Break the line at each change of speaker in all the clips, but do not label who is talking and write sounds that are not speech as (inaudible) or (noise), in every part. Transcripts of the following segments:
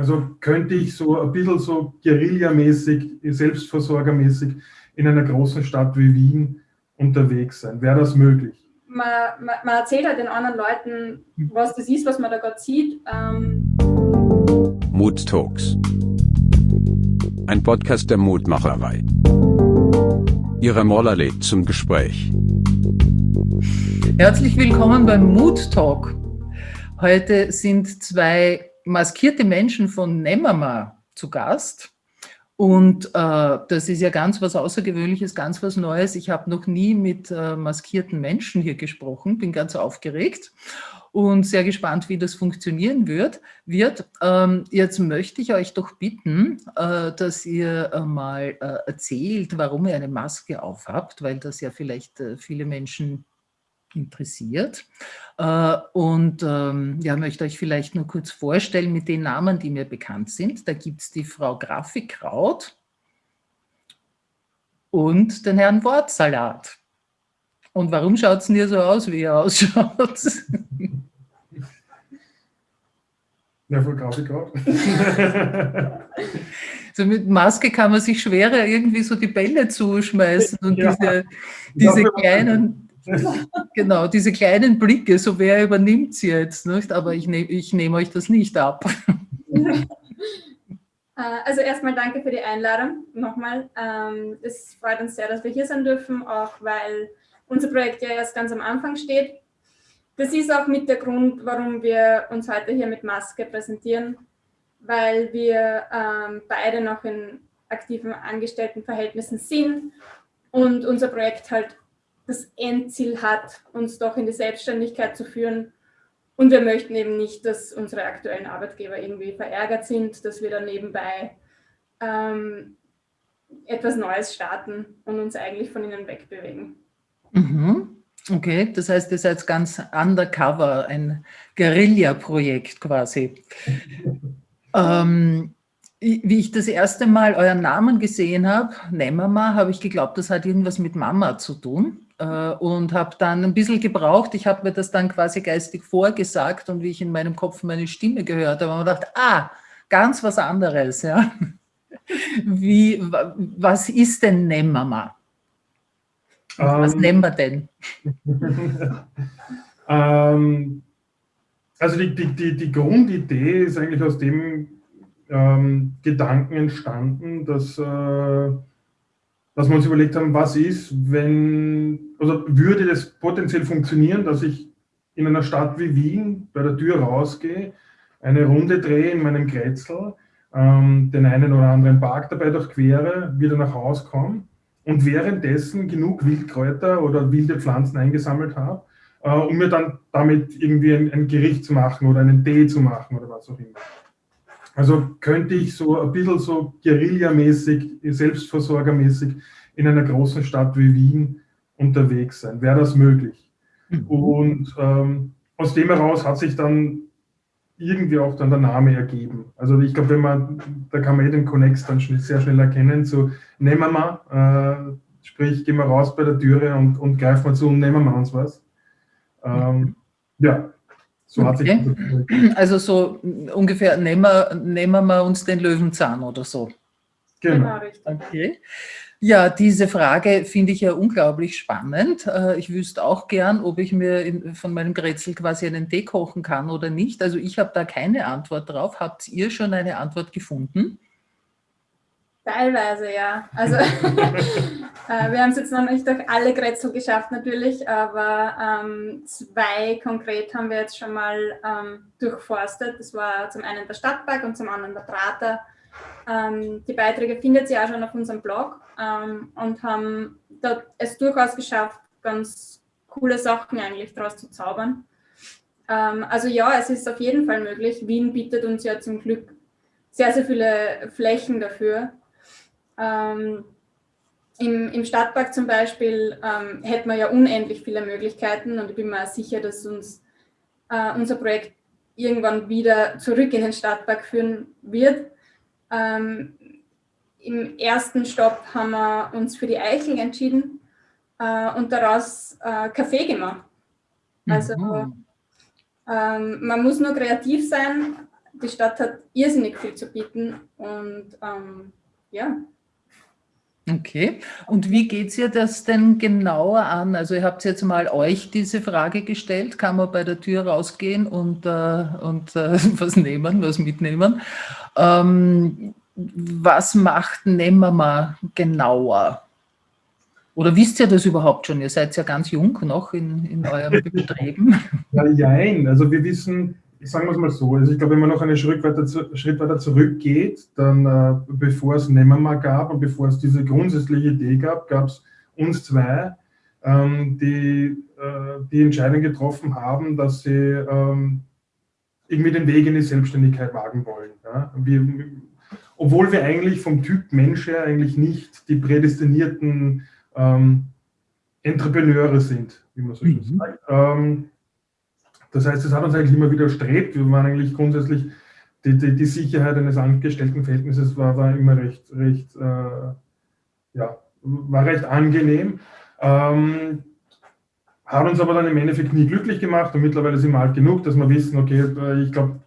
Also könnte ich so ein bisschen so Guerilla-mäßig, selbstversorgermäßig in einer großen Stadt wie Wien unterwegs sein? Wäre das möglich?
Man, man, man, erzählt halt den anderen Leuten, was das ist, was man da gerade sieht. Ähm
Mood Talks. Ein Podcast der Mutmacherei. Ihre Moller lädt zum Gespräch.
Herzlich willkommen beim Mood Talk. Heute sind zwei maskierte Menschen von Nemama zu Gast. Und äh, das ist ja ganz was Außergewöhnliches, ganz was Neues. Ich habe noch nie mit äh, maskierten Menschen hier gesprochen, bin ganz aufgeregt und sehr gespannt, wie das funktionieren wird. wird. Ähm, jetzt möchte ich euch doch bitten, äh, dass ihr äh, mal äh, erzählt, warum ihr eine Maske aufhabt, weil das ja vielleicht äh, viele Menschen interessiert. Äh, und ähm, ja, möchte euch vielleicht nur kurz vorstellen mit den Namen, die mir bekannt sind. Da gibt es die Frau Grafikkraut und den Herrn Wortsalat. Und warum schaut es denn hier so aus, wie er (laughs) ausschaut?
Ja, voll Grafikkraut. (laughs)
so mit Maske kann man sich schwerer irgendwie so die Bälle zuschmeißen und ja. diese, diese kleinen (laughs) genau, diese kleinen Blicke, so wer übernimmt sie jetzt, nicht? aber ich nehme ich nehm euch das nicht ab. (laughs)
Äh, also erstmal danke für die Einladung nochmal. Ähm, es freut uns sehr, dass wir hier sein dürfen, auch weil unser Projekt ja erst ganz am Anfang steht. Das ist auch mit der Grund, warum wir uns heute hier mit Maske präsentieren, weil wir ähm, beide noch in aktiven Angestelltenverhältnissen sind und unser Projekt halt das Endziel hat, uns doch in die Selbstständigkeit zu führen. Und wir möchten eben nicht, dass unsere aktuellen Arbeitgeber irgendwie verärgert sind, dass wir dann nebenbei ähm, etwas Neues starten und uns eigentlich von ihnen wegbewegen.
Mhm. Okay, das heißt, ihr seid ganz undercover, ein Guerilla-Projekt quasi. ähm, wie ich das erste Mal euren Namen gesehen habe, Nemama, habe ich geglaubt, das hat irgendwas mit Mama zu tun. Äh, und habe dann ein bisschen gebraucht. Ich habe mir das dann quasi geistig vorgesagt und wie ich in meinem Kopf meine Stimme gehört habe, habe ich gedacht, ah, ganz was anderes. Ja. (laughs) Wie, was ist denn Nemmama? Was ähm, nennen wir denn? (laughs)
ähm, also die, die, die, die Grundidee ist eigentlich aus dem ähm, Gedanken entstanden, dass äh, dass wir uns überlegt haben, was ist, wenn, also würde das potenziell funktionieren, dass ich in einer Stadt wie Wien bei der Tür rausgehe, eine Runde drehe in meinem Kretzel, ähm, den einen oder anderen Park dabei durchquere, wieder nach Hause komme und währenddessen genug Wildkräuter oder wilde Pflanzen eingesammelt habe, äh, um mir dann damit irgendwie ein, ein Gericht zu machen oder einen Tee zu machen oder was auch immer. Also könnte ich so ein bisschen so Guerilla-mäßig, selbstversorgermäßig in einer großen Stadt wie Wien unterwegs sein. Wäre das möglich? Mhm. Und ähm, aus dem heraus hat sich dann irgendwie auch dann der Name ergeben. Also ich glaube, wenn man, da kann man eh den Connex dann schnell, sehr schnell erkennen, so nehmen wir mal, äh, sprich, gehen wir raus bei der Türe und, und greifen wir zu und nehmen wir uns was. Ähm, ja,
so okay. (clears throat) Also so ungefähr nehmen wir, nehmen wir uns den Löwenzahn oder so.
Genau. genau
okay. Ja, diese Frage finde ich ja unglaublich spannend. Äh, ich wüsste auch gern, ob ich mir in, von meinem Grätzl quasi einen Tee kochen kann oder nicht. Also ich habe da keine Antwort drauf. Habt ihr schon eine Antwort gefunden?
Teilweise, ja. Also (laughs) äh, wir haben es jetzt noch nicht durch alle Grätzl geschafft natürlich, aber ähm, zwei konkret haben wir jetzt schon mal ähm, durchforstet. Das war zum einen der Stadtpark und zum anderen der Prater. Ähm, die Beiträge findet ihr auch schon auf unserem Blog ähm, und haben da es durchaus geschafft, ganz coole Sachen eigentlich daraus zu zaubern. Ähm, also ja, es ist auf jeden Fall möglich. Wien bietet uns ja zum Glück sehr, sehr viele Flächen dafür. Ähm, im, Im Stadtpark zum Beispiel ähm, hätten wir ja unendlich viele Möglichkeiten und ich bin mir sicher, dass uns äh, unser Projekt irgendwann wieder zurück in den Stadtpark führen wird. Ähm, Im ersten Stopp haben wir uns für die Eichel entschieden äh, und daraus äh, Kaffee gemacht. Also mhm. ähm, man muss nur kreativ sein, die Stadt hat irrsinnig viel zu bieten und ähm, ja.
Okay, und wie geht es ihr das denn genauer an? Also ihr habt jetzt mal euch diese Frage gestellt, kann man bei der Tür rausgehen und, äh, und äh, (laughs) was nehmen, was mitnehmen. Ähm, was macht Nemmerma genauer? Oder wisst ihr das überhaupt schon? Ihr seid ja ganz jung noch in, in eurem (laughs) Betrieben.
Ja, nein, also wir wissen, sagen wir es mal so, also ich glaube, wenn man noch einen Schritt weiter, Schritt weiter zurückgeht, dann äh, bevor es Nemmerma gab und bevor es diese grundsätzliche Idee gab, gab es uns zwei, ähm, die äh, die Entscheidung getroffen haben, dass sie ähm, irgendwie den Weg in die Selbstständigkeit wagen wollen. Ja? Wir, obwohl wir eigentlich vom Typ Mensch her eigentlich nicht die prädestinierten ähm, Entrepreneure sind, wie man so schön mhm. sagt. Ähm, das heißt, es hat uns eigentlich immer wieder strebt. Wir waren eigentlich grundsätzlich, die, die, die Sicherheit eines Angestelltenverhältnisses war, war immer recht, recht, äh, ja, war recht angenehm. Ähm, hat uns aber dann im Endeffekt nie glücklich gemacht und mittlerweile sind wir alt genug, dass wir wissen, okay, äh, ich glaube,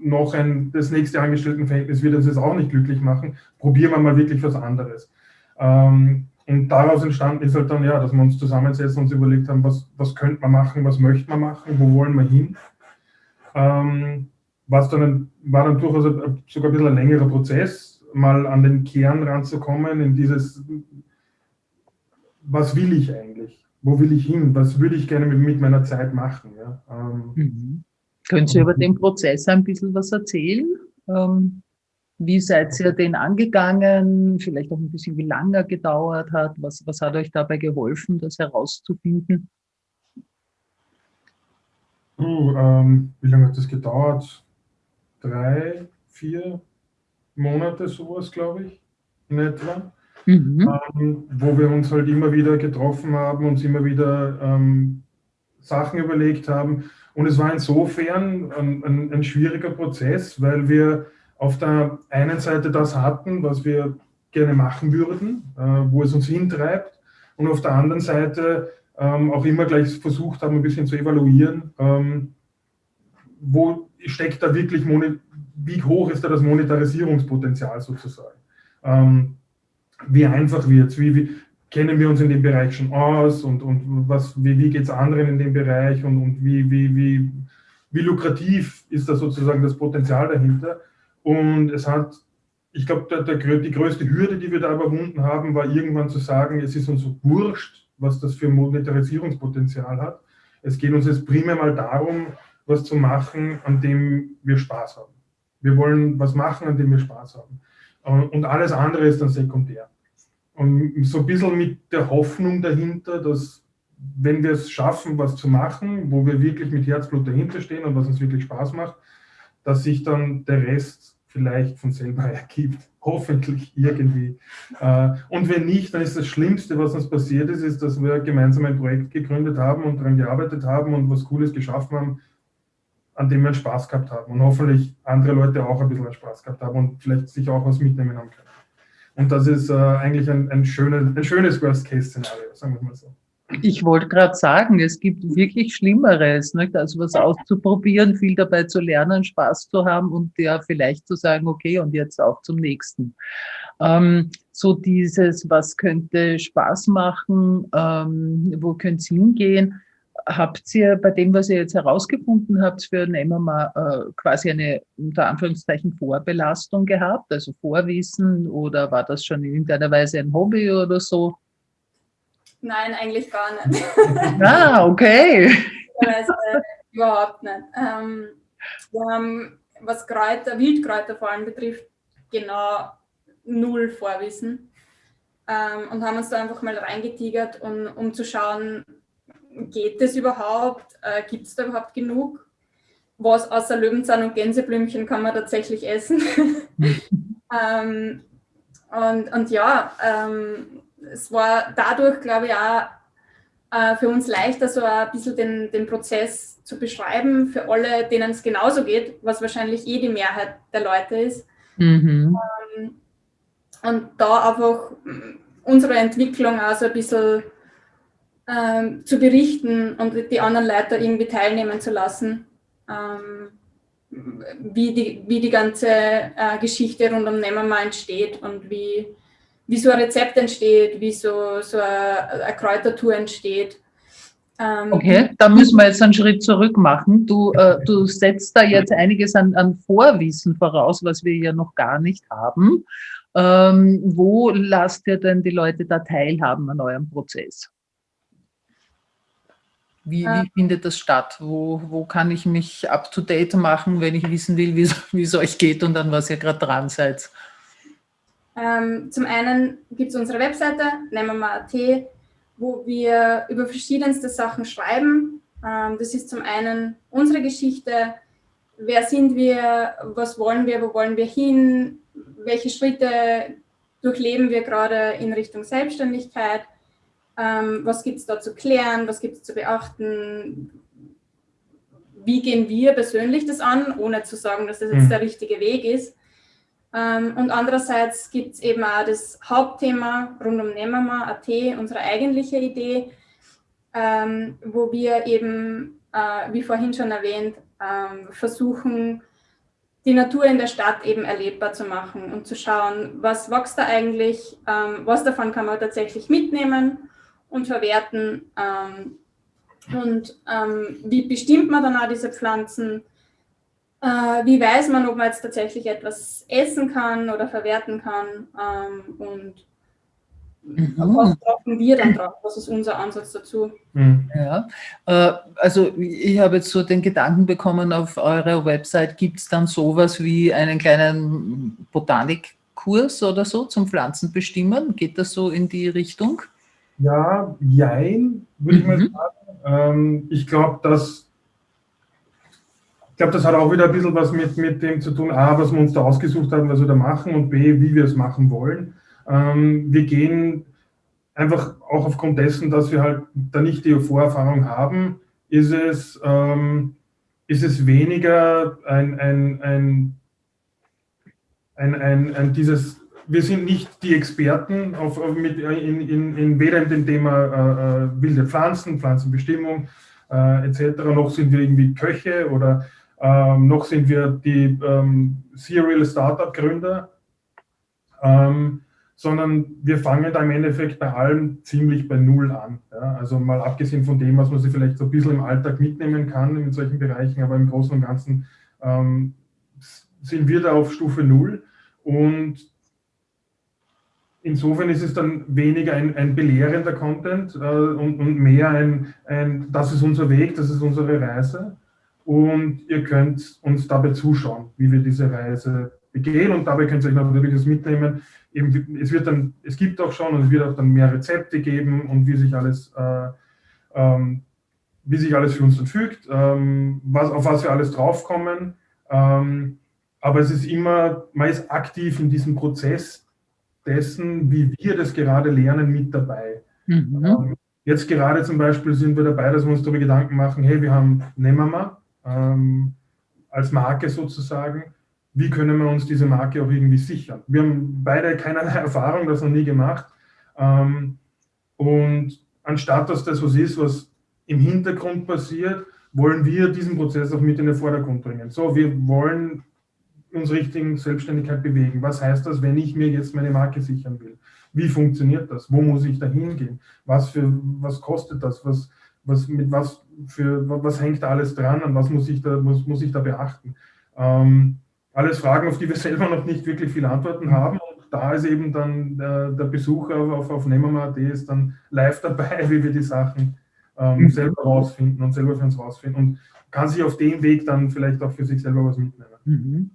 noch ein, das nächste Angestelltenverhältnis wird uns jetzt auch nicht glücklich machen. Probieren wir mal wirklich was anderes. Ähm, und daraus entstanden ist halt dann, ja, dass wir uns zusammensetzen und uns überlegt haben, was, was könnte man machen, was möchte man machen, wo wollen wir hin. Ähm, was dann war dann durchaus sogar ein bisschen ein längerer Prozess, mal an den Kern ranzukommen, in dieses, was will ich eigentlich? Wo will ich hin? Was würde ich gerne mit, mit meiner Zeit machen? Ja? Ähm,
mhm. Können Sie über den Prozess ein bisschen was erzählen? Ähm, wie seid ihr den angegangen? Vielleicht auch ein bisschen, wie lange er gedauert hat? Was, was hat euch dabei geholfen, das herauszufinden?
Uh, ähm, wie lange hat das gedauert? Drei, vier Monate, sowas, glaube ich, in etwa. Mhm. Ähm, wo wir uns halt immer wieder getroffen haben, uns immer wieder ähm, Sachen überlegt haben. Und es war insofern ein, ein, ein schwieriger Prozess, weil wir auf der einen Seite das hatten, was wir gerne machen würden, äh, wo es uns hintreibt, und auf der anderen Seite ähm, auch immer gleich versucht haben, ein bisschen zu evaluieren, ähm, wo steckt da wirklich, wie hoch ist da das Monetarisierungspotenzial sozusagen. Ähm, wie einfach wird es, wie, wie, kennen wir uns in dem Bereich schon aus und, und was, wie, wie geht es anderen in dem Bereich und, und wie, wie, wie, wie lukrativ ist da sozusagen das Potenzial dahinter. Und es hat, ich glaube, die größte Hürde, die wir da überwunden haben, war irgendwann zu sagen, es ist uns so wurscht, was das für Monetarisierungspotenzial hat. Es geht uns jetzt primär mal darum, was zu machen, an dem wir Spaß haben. Wir wollen was machen, an dem wir Spaß haben. Und alles andere ist dann sekundär. Und so ein bisschen mit der Hoffnung dahinter, dass wenn wir es schaffen, was zu machen, wo wir wirklich mit Herzblut dahinter stehen und was uns wirklich Spaß macht, dass sich dann der Rest vielleicht von selber (laughs) ergibt. Hoffentlich irgendwie. Äh, und wenn nicht, dann ist das Schlimmste, was uns passiert ist, ist, dass wir gemeinsam ein Projekt gegründet haben und daran gearbeitet haben und was Cooles geschaffen haben, an dem wir Spaß gehabt haben. Und hoffentlich andere Leute auch ein bisschen Spaß gehabt haben und vielleicht sich auch was mitnehmen haben können. Und das ist äh, eigentlich ein, ein, schönes, ein schönes Worst-Case-Szenario, sagen wir mal so.
Ich wollte gerade sagen, es gibt wirklich Schlimmeres, nicht? also was auszuprobieren, viel dabei zu lernen, Spaß zu haben und ja vielleicht zu sagen, okay, und jetzt auch zum nächsten. Ähm, so dieses, was könnte Spaß machen, ähm, wo könnte es hingehen, habt ihr bei dem, was ihr jetzt herausgefunden habt, für ein MMA äh, quasi eine unter Anführungszeichen Vorbelastung gehabt, also Vorwissen oder war das schon in irgendeiner Weise ein Hobby oder so?
Nein, eigentlich gar nicht. (laughs)
ah, okay. (laughs)
Also, überhaupt nicht. Ähm, wir haben, was Kräuter, Wildkräuter vor allem betrifft, genau null Vorwissen. Ähm, und haben uns da einfach mal reingetigert, um, um zu schauen, geht das überhaupt? Äh, Gibt es da überhaupt genug? Was außer Löwenzahn und Gänseblümchen kann man tatsächlich essen? (laughs) ähm, und, und ja, ähm, es war dadurch, glaube ich, auch äh, für uns leichter, so ein bisschen den, den Prozess zu beschreiben, für alle, denen es genauso geht, was wahrscheinlich eh die Mehrheit der Leute ist. Mhm. Ähm, und da einfach unsere Entwicklung auch so ein bisschen ähm, zu berichten und die anderen Leute irgendwie teilnehmen zu lassen. Ähm, wie, die, wie die ganze äh, Geschichte rund um Nemmerma entsteht und wie, wie so ein Rezept entsteht, wie so, so eine, eine Kräutertour entsteht.
Ähm, okay, da müssen wir jetzt einen Schritt zurück machen. Du, äh, du setzt da jetzt einiges an, an Vorwissen voraus, was wir ja noch gar nicht haben. Ähm, wo lasst ihr denn die Leute da teilhaben an eurem Prozess? Wie, wie, äh. findet das statt? Wo, wo kann ich mich up-to-date machen, wenn ich wissen will, wie es euch geht und an was ihr gerade dran seid?
Ähm, zum einen gibt es unsere Webseite, nehmen wir mal AT, wo wir über verschiedenste Sachen schreiben. Ähm, das ist zum einen unsere Geschichte, wer sind wir, was wollen wir, wo wollen wir hin, welche Schritte durchleben wir gerade in Richtung Selbstständigkeit, ähm, was gibt es da zu klären, was gibt es zu beachten, wie gehen wir persönlich das an, ohne zu sagen, dass das jetzt mhm. der richtige Weg ist. Ähm, und andererseits gibt es eben auch das Hauptthema rund um Nemama.at, unsere eigentliche Idee, ähm, wo wir eben, äh, wie vorhin schon erwähnt, ähm, versuchen, die Natur in der Stadt eben erlebbar zu machen und zu schauen, was wächst da eigentlich, was davon kann man tatsächlich mitnehmen und verwerten und wie bestimmt man dann auch diese Pflanzen, wie weiß man, ob man jetzt tatsächlich etwas essen kann oder verwerten kann? Ähm, und mhm. was brauchen wir dann drauf? Was ist unser Ansatz dazu?
Mhm. Ja, äh, also ich habe jetzt so den Gedanken bekommen, auf eurer Website gibt es dann sowas wie einen kleinen Botanikkurs oder so zum Pflanzenbestimmen. Geht das so in die Richtung?
Ja, jein, würde mhm. ich mal mhm. sagen. Ähm, ich glaube, dass glaube, das hat auch wieder ein bisschen was mit, mit dem zu tun, A, was wir uns da ausgesucht haben, was wir da machen und B, wie wir es machen wollen. Ähm, wir gehen einfach auch aufgrund dessen, dass wir halt da nicht die Vorerfahrung haben, ist es, ähm, ist es weniger ein, ein, ein, ein, ein, ein dieses, wir sind nicht die Experten auf, auf mit, in, in, in weder in dem Thema äh, äh wilde Pflanzen, Pflanzenbestimmung äh, etc., noch sind wir irgendwie Köche oder ähm, noch sind wir die ähm, Serial Startup Gründer, ähm, sondern wir fangen da im Endeffekt bei allem ziemlich bei Null an. Ja? Also mal abgesehen von dem, was man sich vielleicht so ein bisschen im Alltag mitnehmen kann in solchen Bereichen, aber im Großen und Ganzen ähm, sind wir da auf Stufe Null und insofern ist es dann weniger ein, ein belehrender Content äh, und, und, mehr ein, ein, das ist unser Weg, das ist unsere Reise und ihr könnt uns dabei zuschauen, wie wir diese Reise begehen und dabei könnt ihr euch natürlich das mitnehmen. Eben, es, wird dann, es gibt auch schon und es wird auch dann mehr Rezepte geben und wie sich alles, äh, ähm, wie sich alles für uns dann fügt, ähm, was, auf was wir alles draufkommen. Ähm, aber es ist immer, man ist aktiv in diesem Prozess dessen, wie wir das gerade lernen, mit dabei. Mhm. Ähm, jetzt gerade zum Beispiel sind wir dabei, dass wir uns darüber Gedanken machen, hey, wir haben Nemama, ähm, als Marke sozusagen. Wie können wir uns diese Marke auch irgendwie sichern? Wir haben beide keinerlei (laughs) Erfahrung, das noch nie gemacht. Ähm, und anstatt dass das was ist, was im Hintergrund passiert, wollen wir diesen Prozess auch mit in den Vordergrund bringen. So, wir wollen uns Richtung Selbstständigkeit bewegen. Was heißt das, wenn ich mir jetzt meine Marke sichern will? Wie funktioniert das? Wo muss ich da hingehen? Was, was kostet das? Was, was, mit was, für, was hängt da alles dran und was muss ich da, muss, muss ich da beachten. Ähm, alles Fragen, auf die wir (laughs) selber noch nicht wirklich viele Antworten haben. Und da ist eben dann der, der Besucher auf, auf Nemama.at ist dann live dabei, (laughs) wie wir die Sachen ähm, mhm. selber rausfinden und selber für uns rausfinden und kann sich auf dem Weg dann vielleicht auch für sich selber was mitnehmen. Mhm.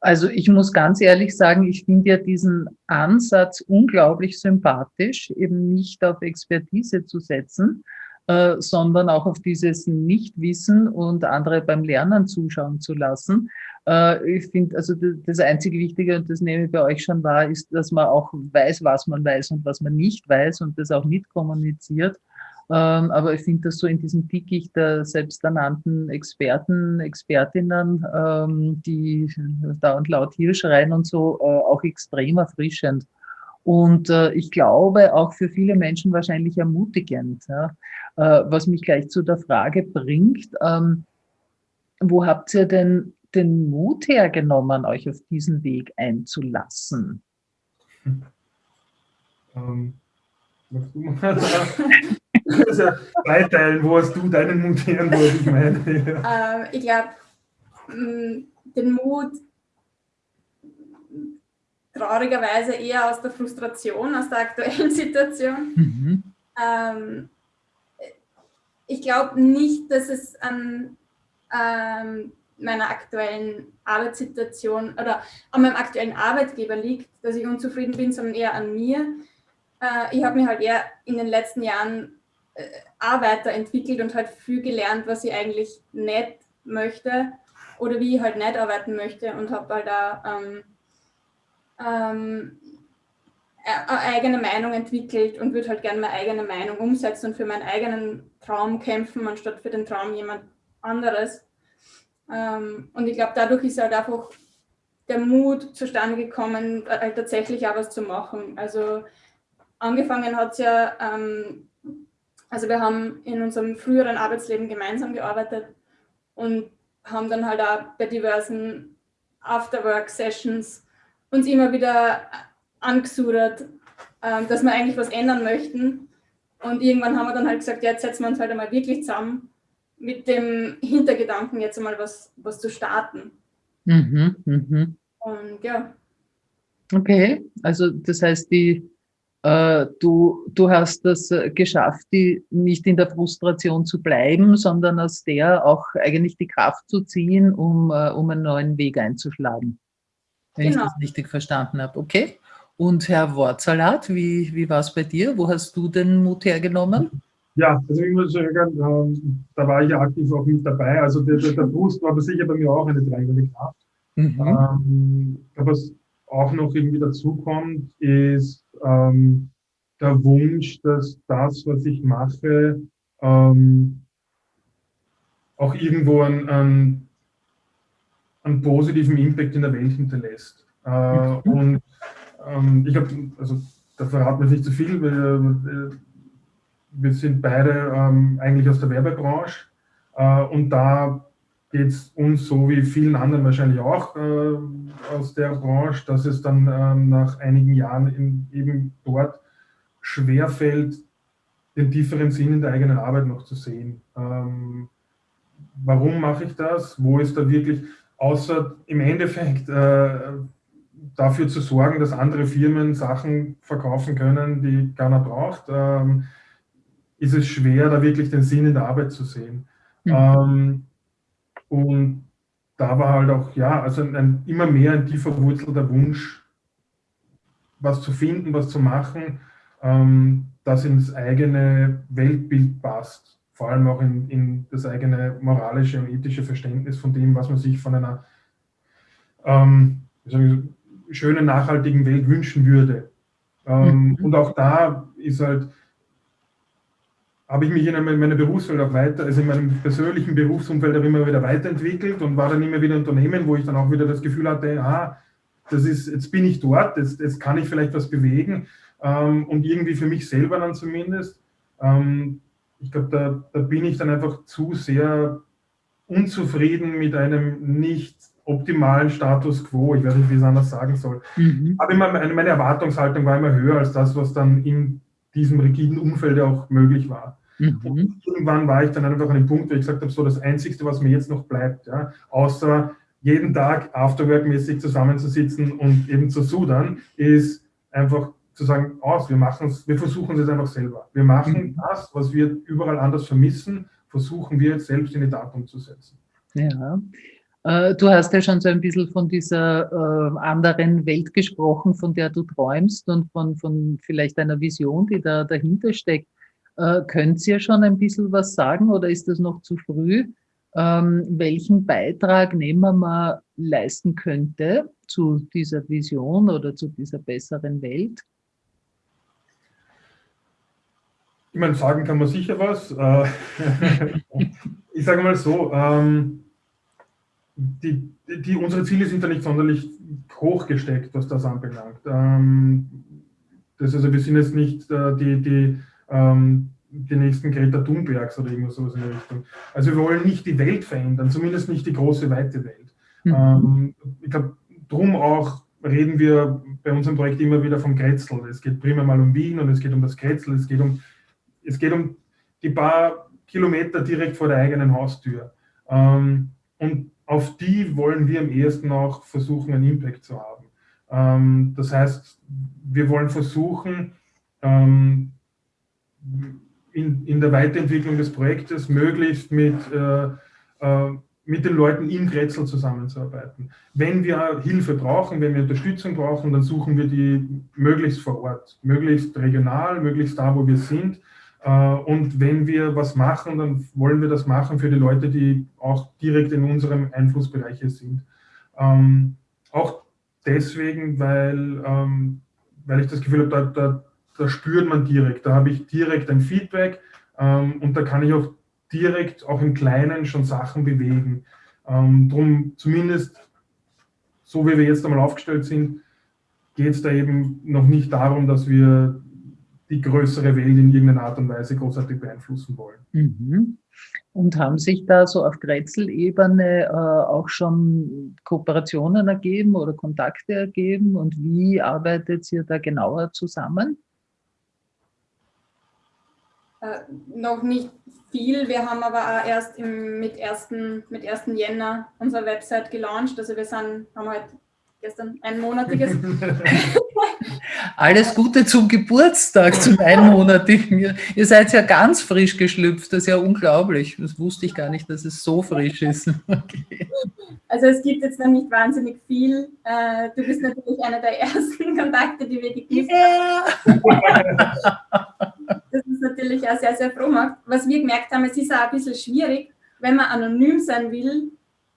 Also ich muss ganz ehrlich sagen, ich finde ja diesen Ansatz unglaublich sympathisch, eben nicht auf Expertise zu setzen, äh, sondern auch auf dieses Nichtwissen und andere beim Lernen zuschauen zu lassen. Äh, ich finde, also das einzige Wichtige, und das nehme ich bei euch schon wahr, ist, dass man auch weiß, was man weiß und was man nicht weiß und das auch mitkommuniziert. Ähm, aber ich finde das so in diesem Dickicht der selbsternannten Experten, Expertinnen, ähm, die da und laut hier schreien und so, äh, auch extrem erfrischend. Und äh, ich glaube auch für viele Menschen wahrscheinlich ermutigend, ja? äh, was mich gleich zu der Frage bringt, ähm, wo habt ihr denn den Mut hergenommen, euch auf diesen Weg einzulassen?
Ähm, magst du mal also, zweiteilen, wo hast du deinen Mut her, wo ich meine?
Ja. Ähm, ich glaube, den Mut traurigerweise eher aus der Frustration, aus der aktuellen (laughs) Situation. Mhm. Ähm, ich glaube nicht, dass es an ähm, meiner aktuellen Arbeitssituation oder an meinem aktuellen Arbeitgeber liegt, dass ich unzufrieden bin, sondern eher an mir. Äh, ich habe mich halt eher in den letzten Jahren äh, Arbeiter entwickelt und halt viel gelernt, was ich eigentlich nicht möchte oder wie ich halt nicht arbeiten möchte und habe halt da ähm, ähm, eine eigene Meinung entwickelt und würde halt gerne meine eigene Meinung umsetzen und für meinen eigenen Traum kämpfen, anstatt für den Traum jemand anderes. Ähm, und ich glaube, dadurch ist halt einfach der Mut zustande gekommen, halt tatsächlich auch was zu machen. Also angefangen hat es ja, ähm, also wir haben in unserem früheren Arbeitsleben gemeinsam gearbeitet und haben dann halt auch bei diversen Afterwork-Sessions uns immer wieder angesudert, ähm, dass wir eigentlich was ändern möchten. Und irgendwann haben wir dann halt gesagt, jetzt setzen wir uns halt einmal wirklich zusammen mit dem Hintergedanken, jetzt einmal was, was zu starten. Mhm, mhm. Und ja.
Okay, also das heißt, die, äh, du, du hast das geschafft, die, nicht in der Frustration zu bleiben, sondern aus der auch eigentlich die Kraft zu ziehen, um, äh, um einen neuen Weg einzuschlagen wenn genau. ich das richtig verstanden habe. Okay. Und Herr Wortsalat, wie, wie war es bei dir? Wo hast du den Mut hergenommen?
Ja, also ich muss sagen, ähm, da war ich ja aktiv auch mit dabei. Also der, der, der Boost war aber sicher bei mir auch eine treibende Kraft. Mhm. Ähm, was auch noch irgendwie dazukommt, ist ähm, der Wunsch, dass das, was ich mache, ähm, auch irgendwo ein, ein einen positiven Impact in der Welt hinterlässt. Äh, mhm. Und ähm, ich habe, also da verraten wir nicht zu viel, wir, wir sind beide ähm, eigentlich aus der Werbebranche äh, und da geht es uns so wie vielen anderen wahrscheinlich auch äh, aus der Branche, dass es dann ähm, nach einigen Jahren in, eben dort schwerfällt, den tieferen Sinn in der eigenen Arbeit noch zu sehen. Ähm, warum mache ich das? Wo ist da wirklich, außer im Endeffekt äh, dafür zu sorgen, dass andere Firmen Sachen verkaufen können, die keiner braucht, ähm, ist es schwer, da wirklich den Sinn in der Arbeit zu sehen. Mhm. Ähm, und da war halt auch, ja, also ein, ein, immer mehr ein tiefer wurzelter Wunsch, was zu finden, was zu machen, ähm, das ins eigene Weltbild passt vor allem auch in, in, das eigene moralische und ethische Verständnis von dem, was man sich von einer ähm, schönen, nachhaltigen Welt wünschen würde. Ähm, mhm. Und auch da ist halt, habe ich mich in meiner Berufswelt auch weiter, also in meinem persönlichen Berufsumfeld auch immer wieder weiterentwickelt und war dann immer wieder Unternehmen, wo ich dann auch wieder das Gefühl hatte, ah, das ist, jetzt bin ich dort, jetzt, jetzt kann ich vielleicht was bewegen ähm, und irgendwie für mich selber dann zumindest. Ähm, ich glaube, da, da bin ich dann einfach zu sehr unzufrieden mit einem nicht optimalen Status quo. Ich weiß nicht, wie ich es anders sagen soll. Mhm. Aber immer meine, Erwartungshaltung war immer höher als das, was dann in diesem rigiden Umfeld auch möglich war. Mhm. Und irgendwann war ich dann einfach an dem Punkt, wo ich gesagt habe, so das Einzige, was mir jetzt noch bleibt, ja, außer jeden Tag afterwork-mäßig zusammenzusitzen und eben zu sudern, ist einfach zu sagen, aus, wir machen es, wir versuchen es jetzt einfach selber. Wir machen mhm. das, was wir überall anders vermissen, versuchen wir jetzt selbst in die Tat umzusetzen.
Ja. Äh, du hast ja schon so ein bisschen von dieser äh, anderen Welt gesprochen, von der du träumst und von, von vielleicht einer Vision, die da dahinter steckt. Äh, könnt ihr schon ein bisschen was sagen oder ist das noch zu früh? Ähm, welchen Beitrag nehmen wir leisten könnte zu dieser Vision oder zu dieser besseren Welt?
Ich meine, sagen kann man sicher was. Äh, (laughs) ich sage mal so, ähm, die, die, unsere Ziele sind da nicht sonderlich hoch gesteckt, was das anbelangt. Ähm, das also, wir sind jetzt nicht äh, die, die, ähm, die nächsten Greta Thunbergs oder irgendwas sowas in der Richtung. Also wir wollen nicht die Welt verändern, zumindest nicht die große, weite Welt. Mhm. Ähm, ich glaube, drum auch reden wir bei unserem Projekt immer wieder vom Kretzel. Es geht primär mal um Wien und es geht um das Kretzel, es geht um, es geht um die paar Kilometer direkt vor der eigenen Haustür. Ähm, und auf die wollen wir am ehesten auch versuchen, einen Impact zu haben. Ähm, das heißt, wir wollen versuchen, ähm, in, in der Weiterentwicklung des Projektes möglichst mit, äh, äh, mit den Leuten in Grätzl zusammenzuarbeiten. Wenn wir Hilfe brauchen, wenn wir Unterstützung brauchen, dann suchen wir die möglichst vor Ort, möglichst regional, möglichst da, wo wir sind. Äh, und wenn wir was machen, dann wollen wir das machen für die Leute, die auch direkt in unserem Einflussbereich sind. Ähm, auch deswegen, weil, ähm, weil ich das Gefühl habe, da, da, da spürt man direkt, da habe ich direkt ein Feedback ähm, und da kann ich auch direkt auch im Kleinen schon Sachen bewegen. Drum zumindest, so wie wir jetzt einmal aufgestellt sind, geht es da eben noch nicht darum, dass wir die größere Welt in irgendeiner Art und Weise großartig beeinflussen wollen.
Mhm. Und haben sich da so auf Grätzl-Ebene äh, auch schon Kooperationen ergeben oder Kontakte ergeben? Und wie arbeitet ihr da genauer zusammen?
Äh, noch nicht viel. Wir haben aber auch erst im, mit, 1. mit 1. Jänner unsere Website gelauncht. Also wir sind, haben halt gestern einmonatiges. (laughs)
Alles Gute zum Geburtstag, zum einmonatigen. Ihr seid ja ganz frisch geschlüpft, das ist ja unglaublich. Das wusste ich gar nicht, dass es so frisch ist. (laughs) Okay.
Also es gibt jetzt noch nicht wahnsinnig viel. Äh, du bist natürlich einer der ersten Kontakte, die wir geknüpft yeah. haben. Das ist natürlich auch sehr, sehr froh macht. Was wir gemerkt haben, es ist auch ein bisschen schwierig, wenn man anonym sein will,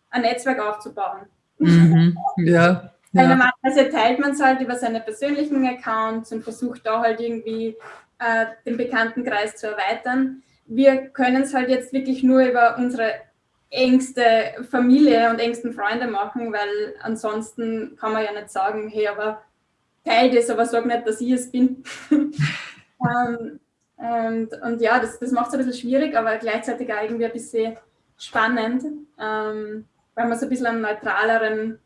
ein Netzwerk aufzubauen.
Mhm. Ja.
Weil ja. normalerweise teilt man es halt über seine persönlichen Accounts und versucht da halt irgendwie äh, den Bekanntenkreis zu erweitern. Wir können es halt jetzt wirklich nur über unsere engste Familie und engsten Freunde machen, weil ansonsten kann man ja nicht sagen, hey, aber teil das, aber sag nicht, dass ich es bin. (laughs) ähm, und, und, ja, das, das macht es ein bisschen schwierig, aber gleichzeitig auch irgendwie ein bisschen spannend, ähm, weil man so ein bisschen einen neutraleren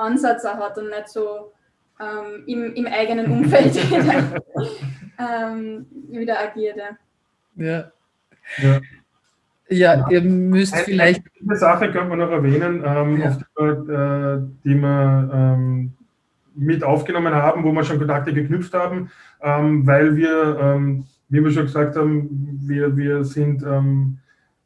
Ansatz auch hat und nicht so ähm, im, im eigenen Umfeld wieder, (laughs) ähm, wieder agiert.
Ja. ja. Ja, ihr müsst eine, vielleicht.
Eine Sache könnte man noch erwähnen, ähm, ja. die, äh, die wir ähm, mit aufgenommen haben, wo wir schon Kontakte geknüpft haben, ähm, weil wir, ähm, wie wir schon gesagt haben, wir, wir sind ähm,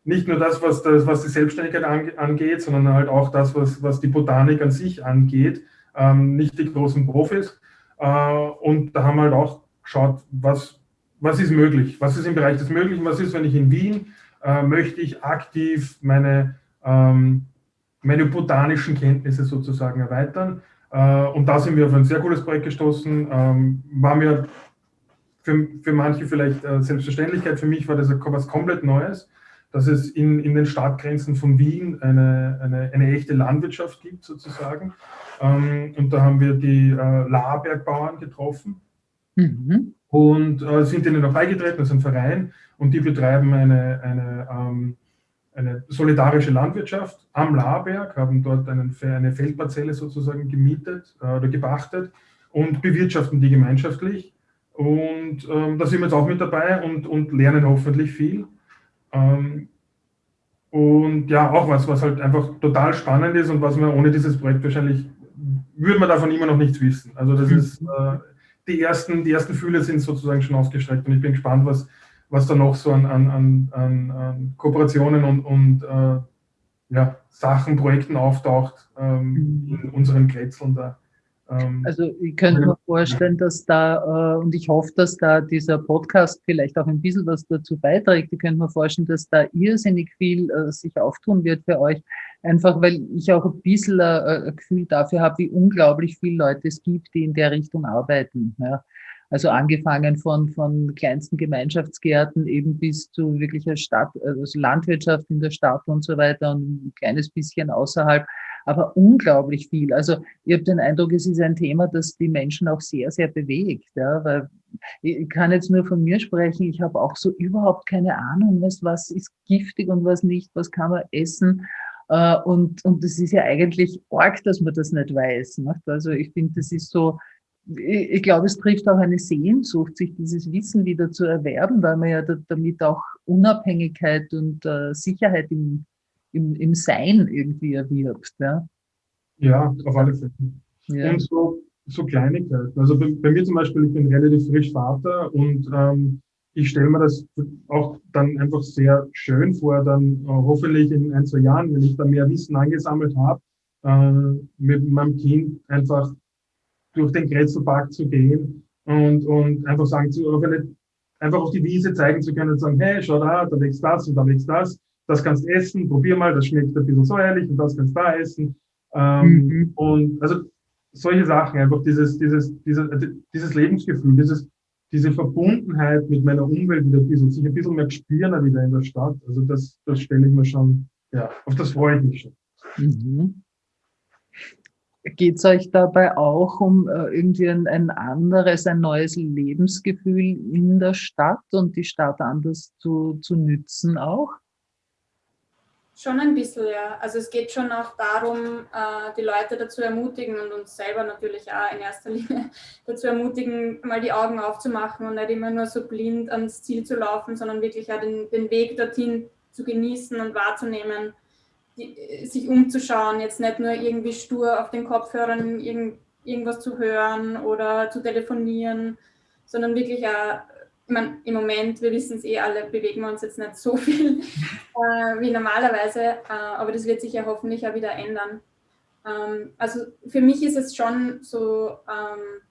nicht nur das, was, das, was die Selbstständigkeit angeht, sondern halt auch das, was, was die Botanik an sich angeht, ähm, nicht die großen Profis. Äh, und da haben wir halt auch geschaut, was, was ist möglich, was ist im Bereich des Möglichen, was ist, wenn ich in Wien äh, möchte ich aktiv meine, ähm, meine botanischen Kenntnisse sozusagen erweitern. Äh, und da sind wir auf ein sehr cooles Projekt gestoßen. Ähm, war mir für, für manche vielleicht äh, Selbstverständlichkeit, für mich war das was komplett Neues dass es in, in den Stadtgrenzen von Wien eine, eine, eine echte Landwirtschaft gibt, sozusagen. Ähm, und da haben wir die äh, Lahrbergbauern getroffen mhm. und äh, sind ihnen auch beigetreten, das ist ein Verein, und die betreiben eine, eine, ähm, eine solidarische Landwirtschaft am Lahrberg, haben dort einen, eine Feldparzelle sozusagen gemietet äh, oder gepachtet und bewirtschaften die gemeinschaftlich. Und ähm, da sind wir jetzt auch mit dabei und, und lernen hoffentlich viel. Ähm, und ja, auch was, was halt einfach total spannend ist und was man ohne dieses Projekt wahrscheinlich, würde man davon immer noch nichts wissen. Also das mhm. ist, äh, die, ersten, die ersten Fühle sind sozusagen schon ausgestreckt und ich bin gespannt, was, was da noch so an, an, an, an Kooperationen und, und äh, ja, Sachen, Projekten auftaucht ähm, in unseren Kretzeln da.
Ähm, also ich könnte mir vorstellen, dass da, äh, und ich hoffe, dass da dieser Podcast vielleicht auch ein bisschen was dazu beiträgt. Ich könnte mir vorstellen, dass da irrsinnig viel äh, sich auftun wird für euch. Einfach weil ich auch ein bisschen äh, ein Gefühl dafür habe, wie unglaublich viele Leute es gibt, die in der Richtung arbeiten. Also angefangen von, von kleinsten Gemeinschaftsgärten eben bis zu wirklicher Stadt, also Landwirtschaft in der Stadt und so weiter und ein kleines bisschen außerhalb aber unglaublich viel. Also ich habe den Eindruck, es ist ein Thema, das die Menschen auch sehr, sehr bewegt. Ja, weil ich kann jetzt nur von mir sprechen, ich habe auch so überhaupt keine Ahnung, was, was ist giftig und was nicht, was kann man essen. Äh, und, und das ist ja eigentlich arg, dass man das nicht weiß. Nicht? Also ich finde, das ist so, ich, glaube, es trifft auch eine Sehnsucht, sich dieses Wissen wieder zu erwerben, weil man ja da, damit auch Unabhängigkeit und äh, Sicherheit im, im, im Sein irgendwie erwirbt. Ja,
ja auf alle Fälle. Ja. Und so, so Kleinigkeiten. Also bei, bei, mir zum Beispiel, ich bin relativ frisch Vater und ähm, ich stelle mir das auch dann einfach sehr schön vor, dann äh, hoffentlich in ein, zwei Jahren, wenn ich da mehr Wissen angesammelt habe, äh, mit meinem Kind einfach durch den Kretzelpark zu gehen und, und einfach sagen zu, einfach auf die Wiese zeigen zu können und sagen, hey, schau da, da wächst das und da wächst das, das kannst essen, probier mal, das schmeckt ein bisschen säuerlich und das kannst da essen. Ähm, mhm. Und also solche Sachen, einfach dieses, dieses, dieses, dieses Lebensgefühl, dieses, diese Verbundenheit mit meiner Umwelt wieder ein bisschen, sich ein bisschen mehr spüren wieder in der Stadt. Also das, das stelle ich mir schon, ja, auf das freue ich mich schon. Mhm.
Geht es euch dabei auch um äh, irgendwie ein, ein, anderes, ein neues Lebensgefühl in der Stadt und die Stadt anders zu, zu nützen auch?
Schon ein bisschen, ja. Also es geht schon auch darum, äh, die Leute dazu ermutigen und uns selber natürlich auch in erster Linie (laughs) dazu ermutigen, mal die Augen aufzumachen und nicht immer nur so blind ans Ziel zu laufen, sondern wirklich auch den, den Weg dorthin zu genießen und wahrzunehmen, die, sich umzuschauen, jetzt nicht nur irgendwie stur auf den Kopfhörern irgend, irgendwas zu hören oder zu telefonieren, sondern wirklich auch meine, im Moment, wir wissen es eh alle, bewegen wir uns jetzt nicht so viel (laughs) äh, wie normalerweise, äh, aber das wird sich ja hoffentlich auch wieder ändern. Ähm, also für mich ist es schon so ähm,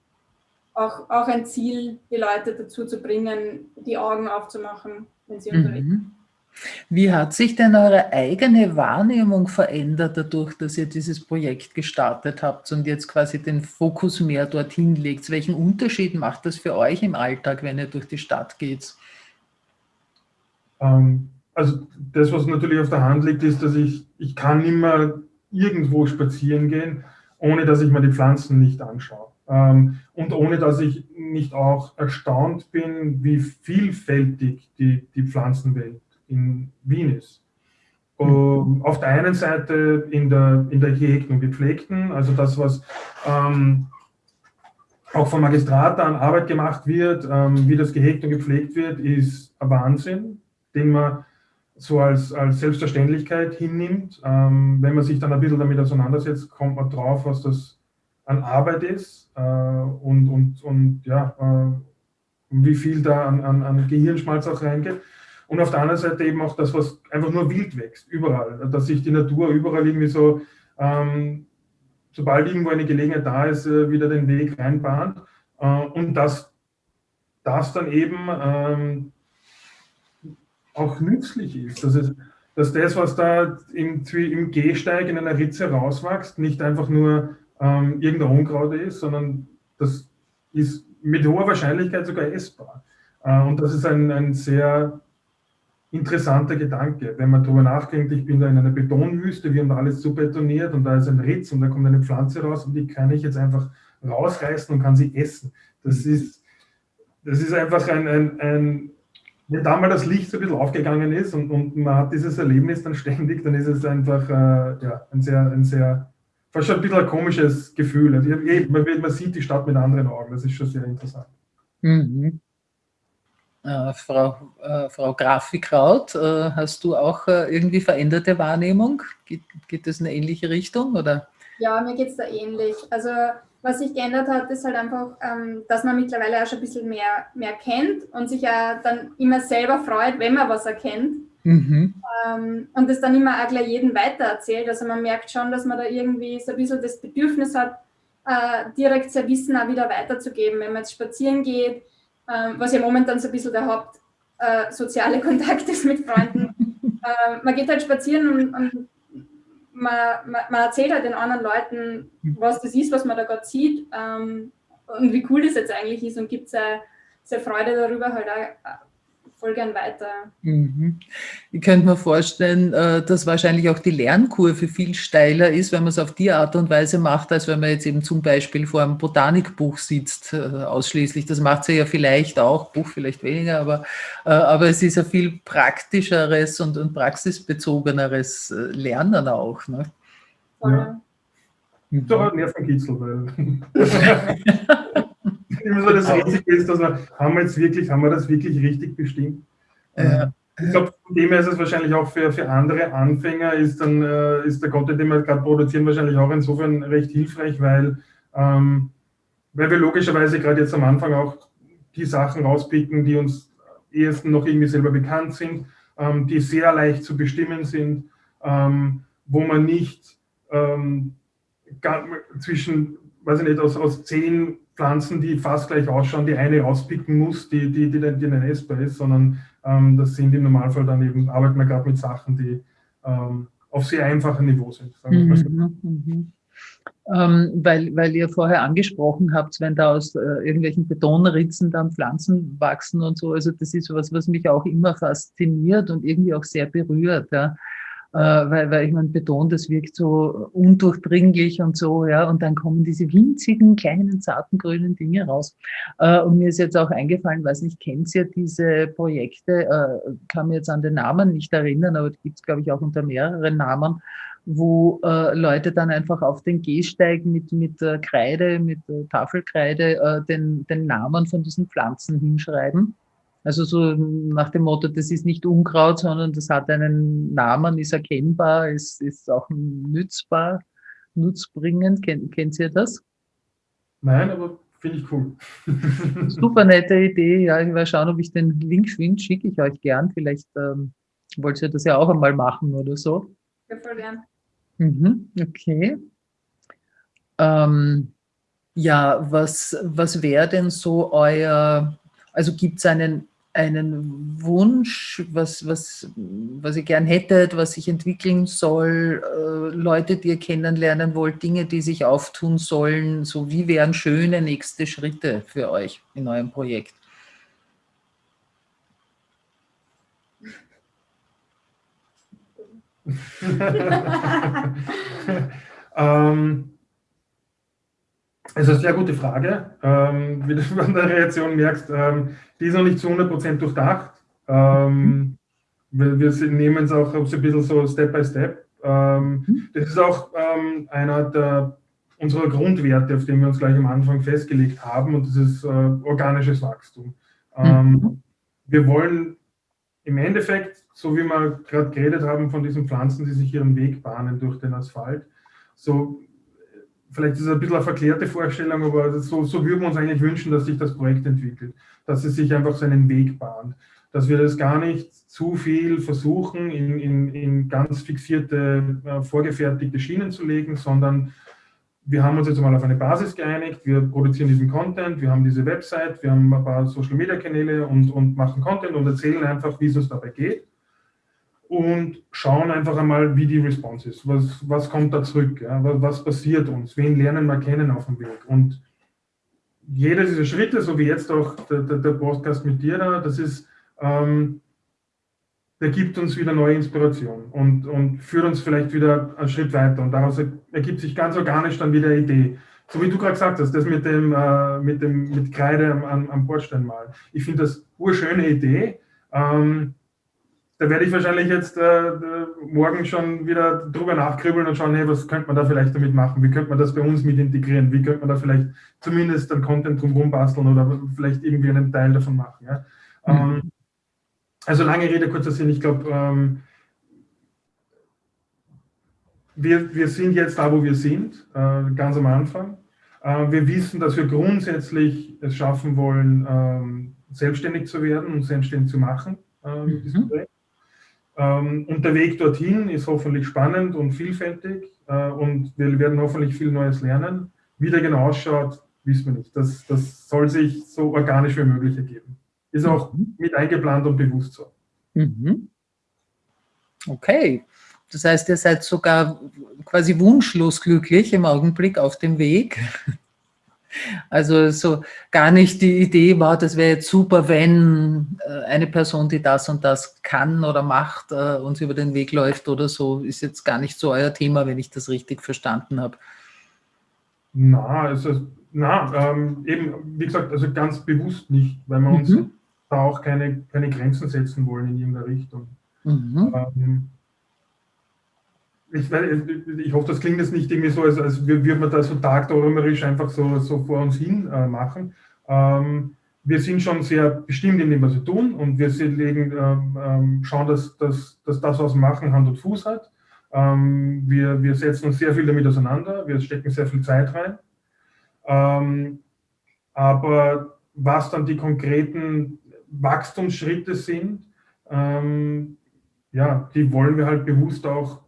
auch, auch ein Ziel, die Leute dazu zu bringen, die Augen aufzumachen, wenn sie mhm. unterwegs sind.
Wie hat sich denn eure eigene Wahrnehmung verändert dadurch, dass ihr dieses Projekt gestartet habt und jetzt quasi den Fokus mehr dorthin legt? Welchen Unterschied macht das für euch im Alltag, wenn ihr durch die Stadt geht?
Ähm, also das, was natürlich auf der Hand liegt, ist, dass ich, ich kann immer irgendwo spazieren gehen, ohne dass ich mir die Pflanzen nicht anschaue. Ähm, und ohne dass ich nicht auch erstaunt bin, wie vielfältig die, die Pflanzenwelt in Wien ist. Um, auf der einen Seite in der, in der gehegten und gepflegten, also das, was ähm, auch vom Magistrat an Arbeit gemacht wird, ähm, wie das gehegt und gepflegt wird, ist ein Wahnsinn, den man so als, als Selbstverständlichkeit hinnimmt. Ähm, wenn man sich dann ein bisschen damit auseinandersetzt, kommt man drauf, was das an Arbeit ist äh, und, und, und ja, äh, wie viel da an, an, an Gehirnschmalz auch reingeht. Und auf der anderen Seite eben auch das, was einfach nur wild wächst, überall. Dass sich die Natur überall irgendwie so, ähm, sobald irgendwo eine Gelegenheit da ist, äh, wieder den Weg reinbahnt. Äh, und dass das dann eben ähm, auch nützlich ist. Dass, es, dass das, was da im, im Gehsteig in einer Ritze rauswächst, nicht einfach nur ähm, irgendein Unkraut ist, sondern das ist mit hoher Wahrscheinlichkeit sogar essbar. Äh, und das ist ein, ein sehr interessanter Gedanke, wenn man darüber nachdenkt, ich bin da in einer Betonwüste, wir haben da alles zu betoniert und da ist ein Ritz und da kommt eine Pflanze raus und die kann ich jetzt einfach rausreißen und kann sie essen. Das mhm. ist, das ist einfach ein, ein, ein wenn da mal das Licht so ein bisschen aufgegangen ist und, und man hat dieses Erlebnis dann ständig, dann ist es einfach äh, ja, ein sehr, ein sehr, fast schon ein bisschen ein komisches Gefühl. Also, man, man sieht die Stadt mit anderen Augen, das ist schon sehr interessant. Mhm.
Äh, Frau, äh, Frau Grafikraut, äh, hast du auch irgendwie veränderte Wahrnehmung? Geht, geht das in eine ähnliche Richtung? Oder?
Ja, mir geht es da ähnlich. Also was sich geändert hat, ist halt einfach, ähm, dass man mittlerweile auch schon ein bisschen mehr, mehr kennt und sich ja dann immer selber freut, wenn man was erkennt. Mhm. Ähm, und das dann immer auch gleich jedem weitererzählt. Also man merkt schon, dass man da irgendwie so ein bisschen das Bedürfnis hat, direkt sein Wissen auch wieder weiterzugeben. Wenn man jetzt spazieren geht, ähm, was ja momentan so ein bisschen der Haupt äh, soziale (laughs) Kontakt ist mit Freunden. äh, man geht halt spazieren und, und man, man, man, erzählt halt den anderen Leuten, was das ist, was man da gerade sieht ähm, und wie cool das jetzt eigentlich ist und gibt seine, seine Freude darüber halt auch voll gern weiter.
Mhm. Ich könnte mir vorstellen, äh, dass wahrscheinlich auch die Lernkurve viel steiler ist, wenn man es auf die Art und Weise macht, als wenn man jetzt eben zum Beispiel vor einem Botanikbuch sitzt, äh, ausschließlich. Das macht sie ja vielleicht auch, Buch vielleicht weniger, aber, äh, aber es ist ein viel praktischeres und, und praxisbezogeneres Lernen auch. Ne?
Ja.
Mhm. Doch ein Nervenkitzel, immer so das Risiko ist, dass wir, haben wir jetzt wirklich, haben wir das wirklich richtig bestimmt? Ja. Ich glaube, von dem her ist es wahrscheinlich auch für, für andere Anfänger, ist dann äh, ist der Content, den wir gerade produzieren, wahrscheinlich auch insofern recht hilfreich, weil, ähm, weil wir logischerweise gerade jetzt am Anfang auch die Sachen rauspicken, die uns ehesten noch irgendwie selber bekannt sind, ähm, die sehr leicht zu bestimmen sind, ähm, wo man nicht ähm, zwischen, weiß ich nicht, aus, aus zehn Pflanzen, die fast gleich ausschauen, die eine rauspicken muss, die, die, die, die dann essbar ist, sondern ähm, das sind im Normalfall dann eben, arbeiten wir gerade mit Sachen, die ähm, auf sehr einfachem Niveau sind. Mhm, so.
mhm. Ähm, weil, weil ihr vorher angesprochen habt, wenn da aus äh, irgendwelchen Betonritzen dann Pflanzen wachsen und so, also das ist was, was mich auch immer fasziniert und irgendwie auch sehr berührt. Ja weil, weil ich meine, Beton, das wirkt so undurchdringlich und so, ja, und dann kommen diese winzigen, kleinen, zarten, grünen Dinge raus. Äh, und mir ist jetzt auch eingefallen, weiß nicht, kennt ihr diese Projekte, äh, kann mir jetzt an den Namen nicht erinnern, aber die gibt es, glaube ich, auch unter mehreren Namen, wo äh, Leute dann einfach auf den Gehsteig mit, mit äh, Kreide, mit äh, Tafelkreide äh, den, den Namen von diesen Pflanzen hinschreiben. Also so nach dem Motto, das ist nicht Unkraut, sondern das hat einen Namen, ist erkennbar, ist, ist auch nützbar, nutzbringend. Kennt, kennt ihr das?
Nein, aber finde ich cool. (laughs)
Super nette Idee. Ja, ich werde schauen, ob ich den Link finde, schicke ich euch gern. Vielleicht ähm, wollt ihr das ja auch einmal machen oder so.
Ja, voll gern.
Mhm, okay. Ähm, ja, was, was wäre denn so euer, also gibt es einen einen Wunsch, was, was, was ihr gern hättet, was sich entwickeln soll, äh, Leute, die ihr kennenlernen wollt, Dinge, die sich auftun sollen, so wie wären schöne nächste Schritte für euch in eurem Projekt? (laughs)
ähm, es ist eine sehr gute Frage. Ähm, wie du an der Reaktion merkst, ähm, die ist noch nicht zu 100% durchdacht. Ähm, wir, wir nehmen es auch so ein bisschen so Step by Step. Ähm, mhm. das ist auch ähm, einer der, unserer Grundwerte, auf den wir uns gleich am Anfang festgelegt haben, und das ist äh, organisches Wachstum. Ähm, mhm. Wir wollen im Endeffekt, so wie wir gerade geredet haben von diesen Pflanzen, die sich ihren Weg bahnen durch den Asphalt, so vielleicht ist es ein bisschen eine verklärte Vorstellung, aber so, so würden wir uns eigentlich wünschen, dass sich das Projekt entwickelt, dass es sich einfach seinen Weg bahnt, dass wir das gar nicht zu viel versuchen, in, in, in ganz fixierte, äh, vorgefertigte Schienen zu legen, sondern wir haben uns jetzt mal auf eine Basis geeinigt, wir produzieren diesen Content, wir haben diese Website, wir haben ein paar Social-Media-Kanäle und, und machen Content und erzählen einfach, wie es uns dabei geht und schauen einfach einmal, wie die Response ist. Was, was kommt da zurück? Ja? Was, passiert uns? Wen lernen wir kennen auf dem Weg? Und jeder dieser Schritte, so wie jetzt auch der, der, der Podcast mit dir da, das ist, ähm, der gibt uns wieder neue Inspiration und, und führt uns vielleicht wieder einen Schritt weiter. Und daraus ergibt sich ganz organisch dann wieder eine Idee. So wie du gerade gesagt hast, das mit dem, äh, mit dem mit Kreide am, am Bordstein malen. Ich finde das eine schöne Idee. Ähm, da werde ich wahrscheinlich jetzt äh, morgen schon wieder drüber nachkribbeln und schauen, hey, was könnte man da vielleicht damit machen? Wie könnte man das bei uns mit integrieren? Wie könnte man da vielleicht zumindest dann Content drumherum basteln oder vielleicht irgendwie einen Teil davon machen? Ja? Mhm. Ähm, also lange Rede, kurzer Sinn, ich glaube, ähm, wir, wir sind jetzt da, wo wir sind, äh, ganz am Anfang. Äh, wir wissen, dass wir grundsätzlich es schaffen wollen, ähm, selbstständig zu werden und selbstständig zu machen. Äh, mhm. Ähm, und der Weg dorthin ist hoffentlich spannend und vielfältig äh, und wir werden hoffentlich viel Neues lernen. Wie der genau ausschaut, wissen wir nicht. Das, das soll sich so organisch wie möglich ergeben. Ist auch mhm. mit eingeplant und bewusst so.
Mhm. Okay. Das heißt, ihr seid sogar quasi wunschlos glücklich im Augenblick auf dem Weg. Also so gar nicht die Idee war, das wäre jetzt super, wenn äh, eine Person, die das und das kann oder macht, äh, uns über den Weg läuft oder so, ist jetzt gar nicht so euer Thema, wenn ich das richtig verstanden habe.
Na, also, na ähm, eben, wie gesagt, also ganz bewusst nicht, weil wir uns mhm. da auch keine, keine Grenzen setzen wollen in irgendeiner Richtung. Mhm. Ähm, ich, ich, hoffe, das klingt jetzt nicht irgendwie so, als, als würde man da so tagträumerisch einfach so, so vor uns hin äh, machen. Ähm, wir sind schon sehr bestimmt in dem, was wir tun und wir legen, ähm, ähm, schauen, dass, dass, dass das, was wir machen, Hand und Fuß hat. Ähm, wir, wir setzen uns sehr viel damit auseinander, wir stecken sehr viel Zeit rein. Ähm, aber was dann die konkreten Wachstumsschritte sind, ähm, ja, die wollen wir halt bewusst auch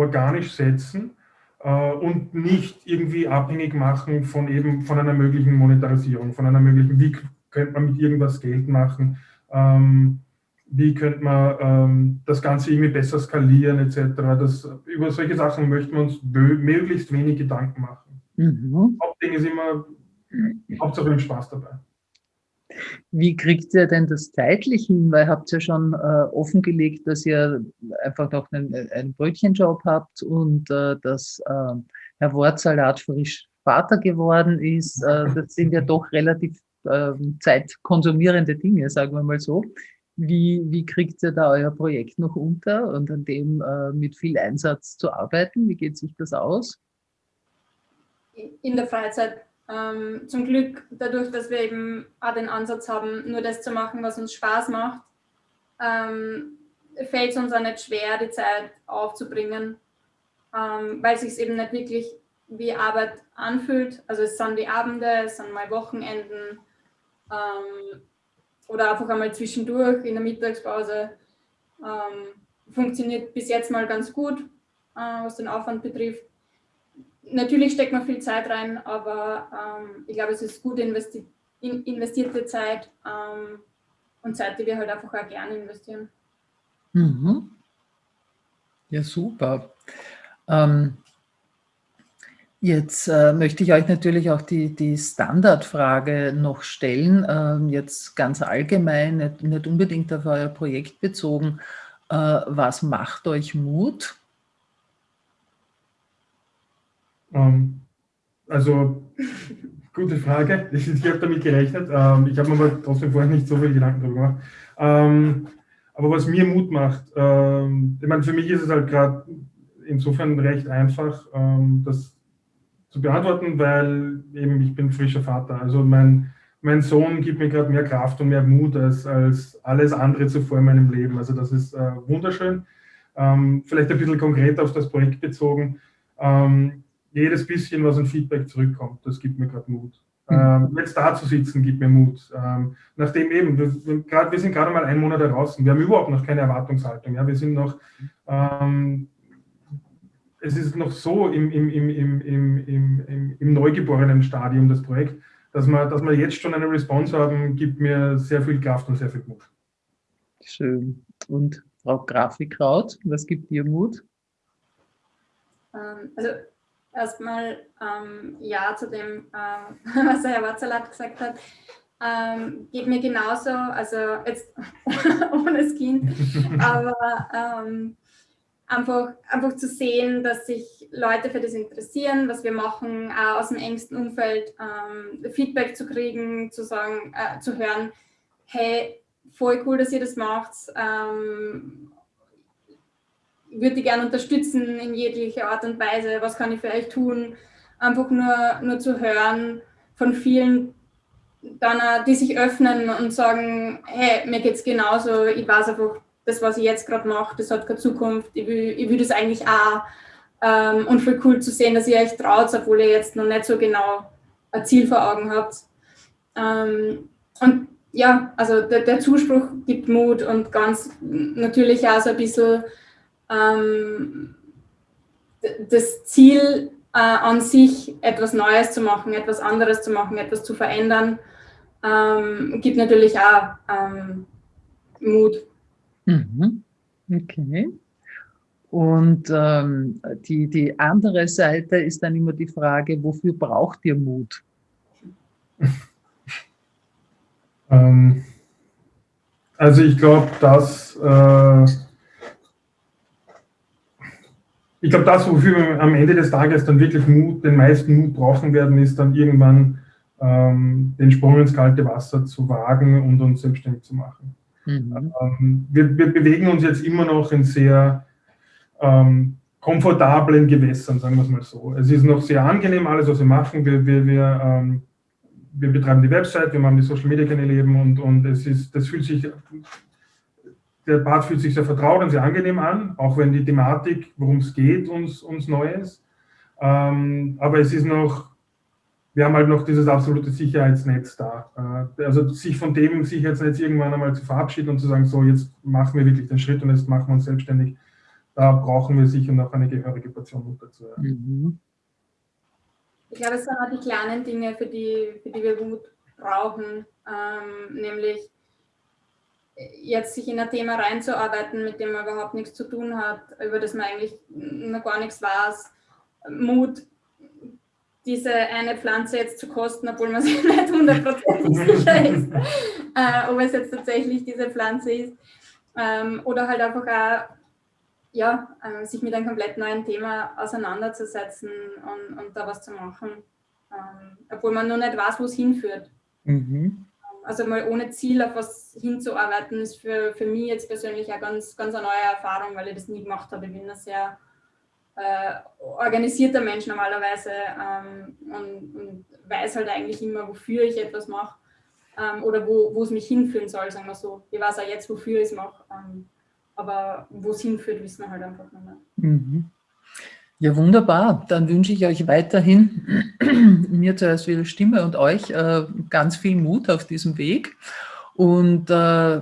organisch setzen äh, und nicht irgendwie abhängig machen von eben von einer möglichen Monetarisierung, von einer möglichen, wie könnte man mit irgendwas Geld machen, ähm, wie könnte man ähm, das Ganze irgendwie besser skalieren etc. Das, über solche Sachen möchten wir uns möglichst wenig Gedanken machen. Mhm. Hauptding ist immer, Hauptsache Spaß dabei.
Wie kriegt ihr denn das zeitlich hin? Weil ihr habt ja schon äh, offengelegt, dass ihr einfach noch einen, einen Brötchenjob habt und äh, dass äh, Herr Wortsalat frisch Vater geworden ist. Äh, das sind ja doch relativ äh, zeitkonsumierende Dinge, sagen wir mal so. Wie, wie kriegt ihr da euer Projekt noch unter und an dem äh, mit viel Einsatz zu arbeiten? Wie geht sich das aus?
In der Freizeit ähm, zum Glück, dadurch, dass wir eben auch den Ansatz haben, nur das zu machen, was uns Spaß macht, ähm, fällt es uns auch nicht schwer, die Zeit aufzubringen, ähm, weil es sich eben nicht wirklich wie Arbeit anfühlt. Also es sind die Abende, es sind mal Wochenenden ähm, oder einfach einmal zwischendurch in der Mittagspause. Ähm, funktioniert bis jetzt mal ganz gut, äh, was den Aufwand betrifft natürlich steckt man viel Zeit rein, aber ähm, ich glaube, es ist gut investi in investierte Zeit ähm, und Zeit, die wir halt einfach auch gerne investieren.
Mhm. Ja, super. Ähm, jetzt äh, möchte ich euch natürlich auch die, die Standardfrage noch stellen, ähm, jetzt ganz allgemein, nicht, nicht, unbedingt auf euer Projekt bezogen. Äh, was macht euch Mut?
Ähm, also, gute Frage. (laughs) Ich, ich habe damit gerechnet. Ähm, ich habe mir aber trotzdem vorher nicht so viele Gedanken darüber gemacht. Ähm, aber was mir Mut macht, ähm, ich meine, für mich ist es halt gerade insofern recht einfach, ähm, das zu beantworten, weil eben ich bin frischer Vater. Also mein, mein Sohn gibt mir gerade mehr Kraft und mehr Mut als, als alles andere zuvor in meinem Leben. Also das ist äh, wunderschön. Ähm, vielleicht ein bisschen konkreter auf das Projekt bezogen. Ähm, jedes bisschen, was an Feedback zurückkommt, das gibt mir gerade Mut. Mhm. Ähm, jetzt da zu sitzen, gibt mir Mut. Ähm, nachdem eben, wir, grad, wir sind gerade mal einen Monat draußen, wir haben überhaupt noch keine Erwartungshaltung. Ja? Wir sind noch, ähm, es ist noch so im, im, im, im, im, im, im neugeborenen Stadium, das Projekt, dass wir, dass wir jetzt schon eine Response haben, gibt mir sehr viel Kraft und sehr viel Mut.
Schön. Und Frau Grafikraut, was gibt dir Mut?
Ähm, also erstmal ähm, Ja zu dem, ähm, (laughs) was Herr Watzalat gesagt hat. Ähm, geht mir genauso, also jetzt (laughs) ohne das Kind, (laughs) aber ähm, einfach, einfach zu sehen, dass sich Leute für das interessieren, was wir machen, auch aus dem engsten Umfeld ähm, Feedback zu kriegen, zu sagen, äh, zu hören, hey, voll cool, dass ihr das macht. Würde die gerne unterstützen in jeglicher Art und Weise. Was kann ich für euch tun? Einfach nur, nur zu hören von vielen, dann, die sich öffnen und sagen, hey, mir geht es genauso, ich weiß einfach, das, was ich jetzt gerade mache, das hat keine Zukunft, ich will, ich will das eigentlich auch. Ähm, und voll cool zu sehen, dass ihr euch traut, obwohl ihr jetzt noch nicht so genau ein Ziel vor Augen habt. Ähm, und ja, also der, der, Zuspruch gibt Mut und ganz natürlich auch so ein bisschen ähm, das Ziel äh, an sich, etwas Neues zu machen, etwas anderes zu machen, etwas zu verändern, ähm, gibt natürlich auch ähm, Mut.
Mhm. Okay. Und ähm, die, die andere Seite ist dann immer die Frage, wofür braucht ihr Mut?
ähm, also ich glaube, dass äh, ich glaube, das, wofür wir am Ende des Tages dann wirklich Mut, den meisten Mut brauchen werden, ist dann irgendwann ähm, den Sprung ins kalte Wasser zu wagen und uns selbstständig zu machen. Mhm. Ähm, wir, wir, bewegen uns jetzt immer noch in sehr ähm, komfortablen Gewässern, sagen wir es mal so. Es ist noch sehr angenehm, alles, was wir machen. Wir, wir, wir, ähm, wir betreiben die Website, wir machen die Social Media Kanäle eben und, und es ist, das fühlt sich der Part fühlt sich sehr vertraut und sehr angenehm an, auch wenn die Thematik, worum es geht, uns, uns neu ist. Ähm, aber es ist noch, wir haben halt noch dieses absolute Sicherheitsnetz da. Äh, also sich von dem Sicherheitsnetz irgendwann einmal zu verabschieden und zu sagen, so jetzt machen wir wirklich den Schritt und jetzt machen wir uns selbstständig, da brauchen wir sicher noch eine gehörige Portion Mut dazu. Ja. Mhm.
Ich glaube, es sind auch die kleinen Dinge, für die, für die wir Mut brauchen, ähm, nämlich jetzt sich in ein Thema reinzuarbeiten, mit dem man überhaupt nichts zu tun hat, über das man eigentlich noch gar nichts weiß. Mut, diese eine Pflanze jetzt zu kosten, obwohl man (laughs) sich nicht hundertprozentig sicher ist, äh, ob es jetzt tatsächlich diese Pflanze ist. Ähm, oder halt einfach auch, ja, äh, sich mit einem komplett neuen Thema auseinanderzusetzen und, und da was zu machen, ähm, obwohl man noch nicht weiß, wo es hinführt. Mhm also mal ohne Ziel auf was hinzuarbeiten, ist für, für mich jetzt persönlich eine ganz, ganz eine neue Erfahrung, weil ich das nie gemacht habe. Ich bin ein sehr äh, organisierter Mensch normalerweise ähm, und, und, weiß halt eigentlich immer, wofür ich etwas mache ähm, oder wo, es mich hinführen soll, sagen wir so. Ich weiß auch jetzt, wofür ich es mache, ähm, aber wo es hinführt, wissen wir halt einfach nicht mehr. Mhm.
Ja, wunderbar. Dann wünsche ich euch weiterhin, (clears throat) mir zuerst wieder Stimme und euch äh, ganz viel Mut auf diesem Weg und äh,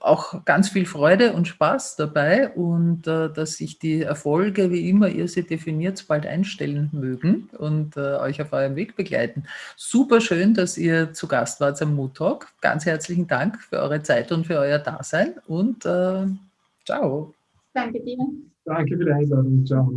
auch ganz viel Freude und Spaß dabei und äh, dass sich die Erfolge, wie immer ihr sie definiert, bald einstellen mögen und äh, euch auf eurem Weg begleiten. Super schön, dass ihr zu Gast wart am Mood Talk. Ganz herzlichen Dank für eure Zeit und für euer Dasein und äh, ciao.
Danke dir.
Danke für die Einladung. Ciao.